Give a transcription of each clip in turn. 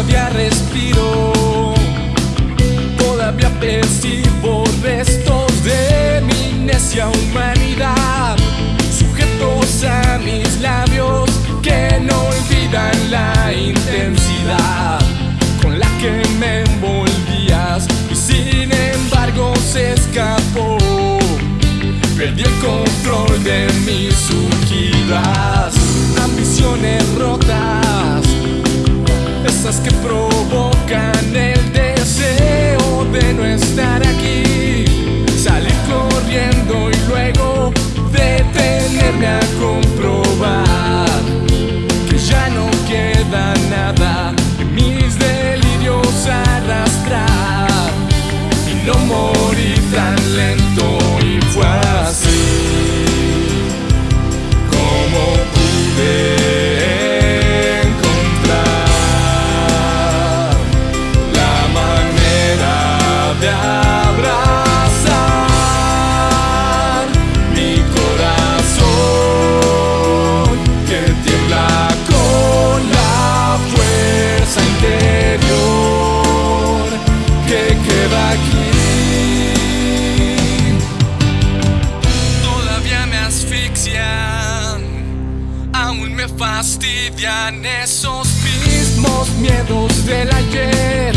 Todavía respiro, todavía percibo restos de mi necia humanidad, sujetos a mis labios que no olvidan la intensidad con la que me envolvías y sin embargo se escapó. Perdí el control de mis surgidas, no morir fastidian esos mismos miedos del ayer,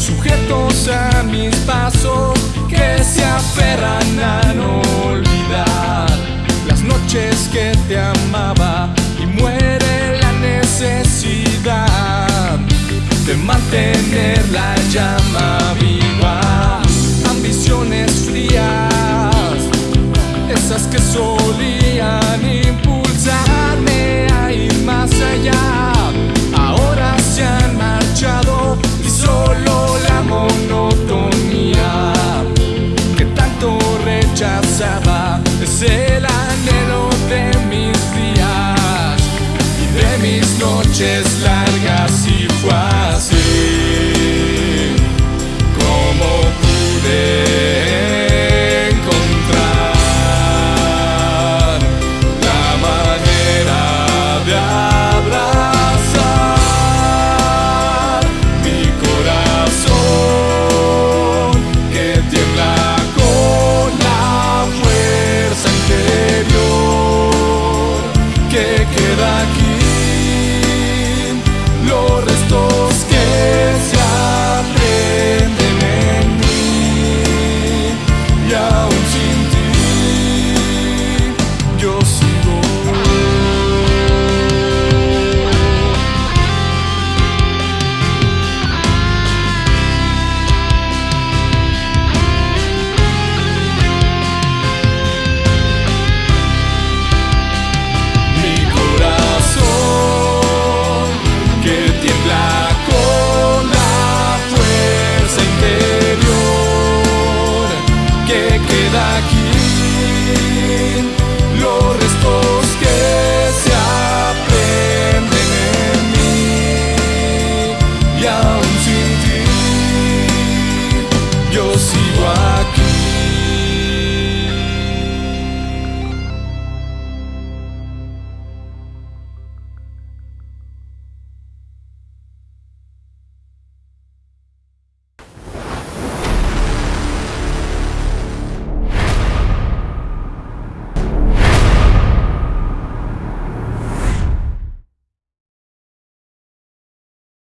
sujetos a mis pasos que se aferran a no olvidar las noches que te amaba y muere la necesidad de mantener la llama viva, ambiciones frías, esas que solían impulsarme ahora se han marchado y solo la monotonía que tanto rechazaba es el anhelo de mis días y de mis noches largas y fuertes.